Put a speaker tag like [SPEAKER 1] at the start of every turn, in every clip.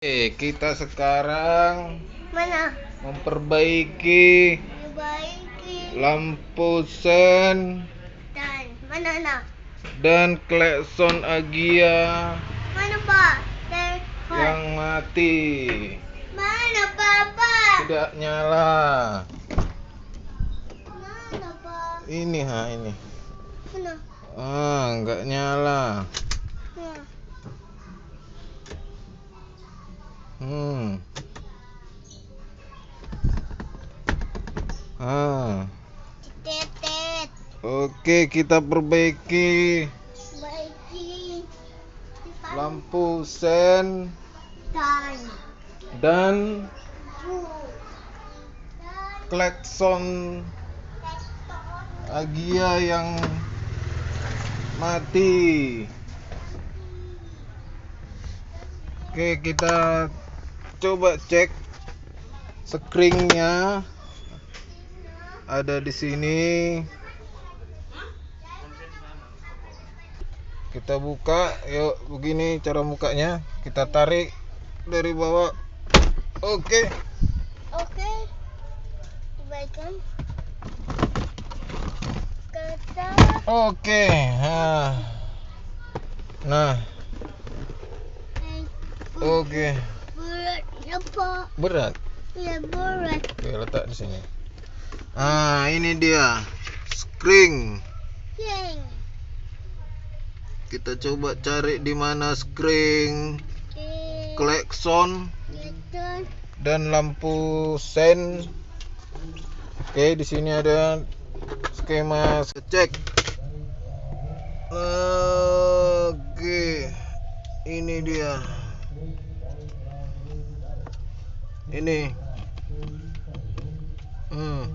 [SPEAKER 1] Oke, kita sekarang
[SPEAKER 2] Mana?
[SPEAKER 1] memperbaiki
[SPEAKER 2] Perbaiki
[SPEAKER 1] lampu sen
[SPEAKER 2] dan mana nak?
[SPEAKER 1] dan klakson Agia
[SPEAKER 2] Mana pak? Dan
[SPEAKER 1] yang mati.
[SPEAKER 2] mana papa?
[SPEAKER 1] Tidak nyala.
[SPEAKER 2] Mana pak?
[SPEAKER 1] Ini ha ini.
[SPEAKER 2] Mana?
[SPEAKER 1] Ah, nggak nyala.
[SPEAKER 2] Mana?
[SPEAKER 1] Hmm. Ah. Oke, kita perbaiki
[SPEAKER 2] Perbaiki.
[SPEAKER 1] lampu sen
[SPEAKER 2] Dan
[SPEAKER 1] dan klakson. Agia yang mati. Oke, kita coba cek screennya ada di sini. Kita buka, yuk begini cara bukanya. Kita tarik dari bawah. Oke.
[SPEAKER 2] Oke. Perbaikan. Kata.
[SPEAKER 1] Oke. Nah. Nah, oke.
[SPEAKER 2] Berat apa?
[SPEAKER 1] Berat.
[SPEAKER 2] Ya berat.
[SPEAKER 1] Oke, letak di sini. Ah, ini dia. Screen. Kita coba cari di mana screen, klakson
[SPEAKER 2] Teton.
[SPEAKER 1] dan lampu sen. Oke, di sini ada skema cek. Oke. Ini dia. Ini. Hmm.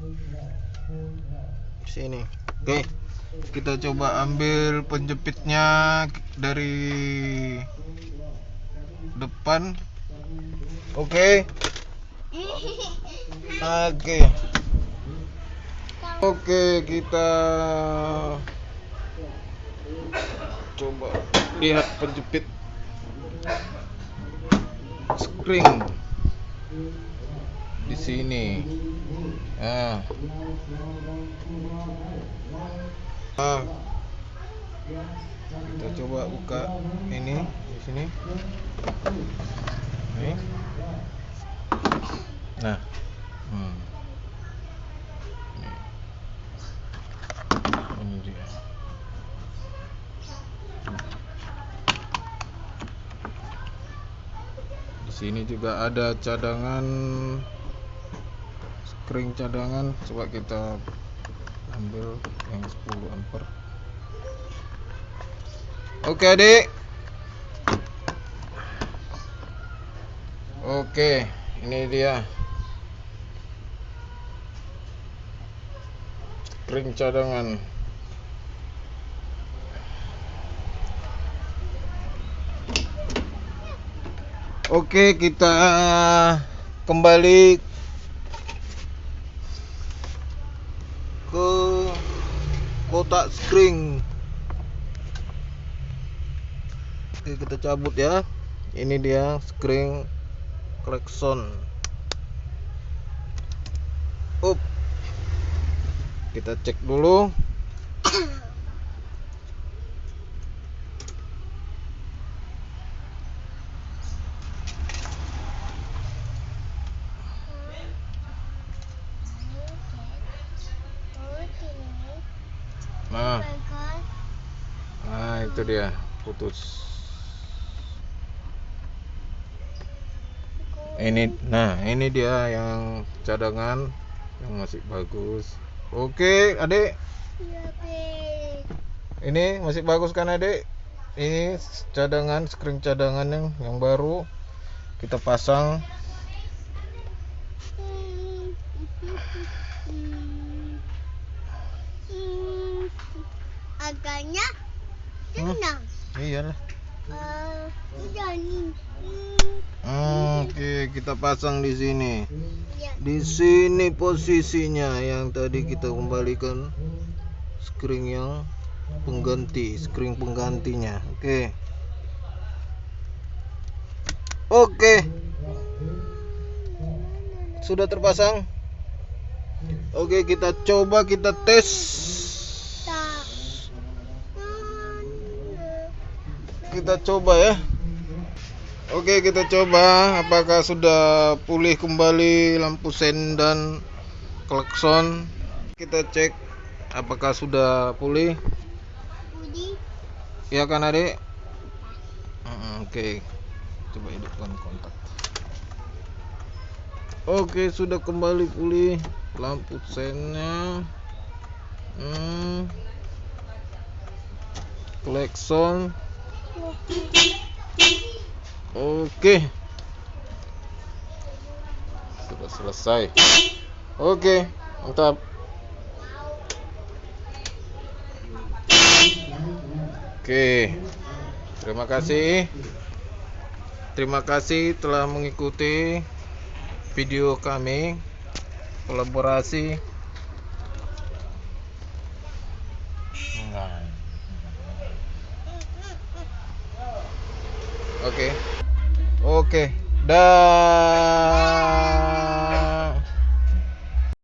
[SPEAKER 1] Sini. Oke. Kita coba ambil penjepitnya dari depan. Oke. Oke. Oke, kita coba lihat penjepit spring di sini. Nah. Ah. Kita coba buka ini di sini. Ini. Nah. Hmm. Sini juga ada cadangan screen cadangan. Coba kita ambil yang 10 ampere. Oke, Adik. Oke, ini dia. Screen cadangan. Oke, kita kembali ke kotak screen. Oke, kita cabut ya. Ini dia screen klakson. Up. Kita cek dulu. Nah, nah itu dia putus. Ini, nah ini dia yang cadangan yang masih bagus. Oke, adik, ini masih bagus kan adik? Ini cadangan, screen cadangan yang yang baru kita pasang.
[SPEAKER 2] Agaknya
[SPEAKER 1] Hmm?
[SPEAKER 2] tenang.
[SPEAKER 1] Iyalah.
[SPEAKER 2] Eh, udah nih.
[SPEAKER 1] Oke, kita pasang di sini.
[SPEAKER 2] Ya.
[SPEAKER 1] Di sini posisinya yang tadi kita kembalikan screen yang pengganti, screen penggantinya. Oke. Oke. sudah terpasang? Oke, kita coba kita tes. Kita coba ya. Oke, kita coba apakah sudah pulih kembali lampu sen dan klakson. Kita cek apakah sudah pulih. Ya kan, Adik? Oke. Coba hidupkan kontak. Oke, sudah kembali pulih lampu sennya. Hmm. Klakson. Oke. Sudah selesai. Oke, mantap. Oke. Terima kasih. Terima kasih telah mengikuti video kami kolaborasi Oke. Oke. Dah.